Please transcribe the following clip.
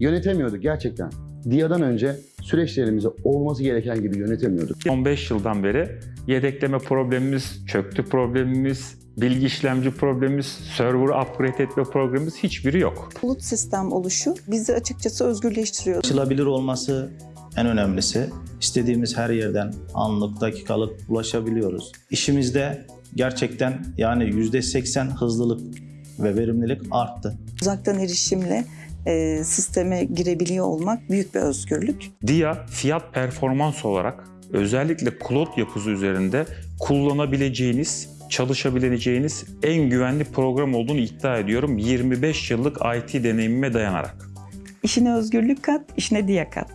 yönetemiyorduk gerçekten. DIA'dan önce süreçlerimizi olması gereken gibi yönetemiyorduk. 15 yıldan beri yedekleme problemimiz, çöktü problemimiz, bilgi işlemci problemimiz, server upgrade etme problemimiz hiçbiri yok. Bulut sistem oluşu bizi açıkçası özgürleştiriyor. Ulaşılabilir olması en önemlisi. İstediğimiz her yerden anlık, dakikalık ulaşabiliyoruz. İşimizde gerçekten yani %80 hızlılık ve verimlilik arttı. Uzaktan erişimle e, sisteme girebiliyor olmak büyük bir özgürlük. DIA fiyat performans olarak özellikle cloud yapısı üzerinde kullanabileceğiniz, çalışabileceğiniz en güvenli program olduğunu iddia ediyorum 25 yıllık IT deneyimime dayanarak. İşine özgürlük kat, işine diye kat.